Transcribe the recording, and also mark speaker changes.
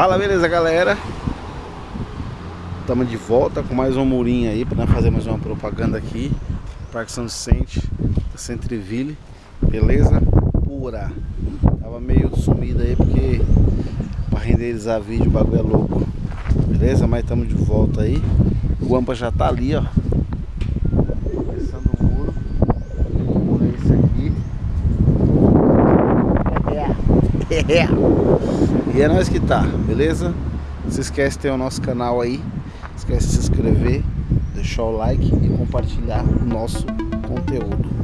Speaker 1: Fala, beleza, galera? Estamos de volta com mais um murinho aí para fazer mais uma propaganda aqui. Parque São Vicente, Centreville, beleza? Pura. Tava meio sumido aí porque para renderizar vídeo o bagulho é louco. Beleza? Mas estamos de volta aí. O Ampa já tá ali, ó. Começando o muro. O muro é esse aqui. É. E é nós que tá, beleza? Não se esquece de ter o nosso canal aí. Não esquece de se inscrever, deixar o like e compartilhar o nosso conteúdo.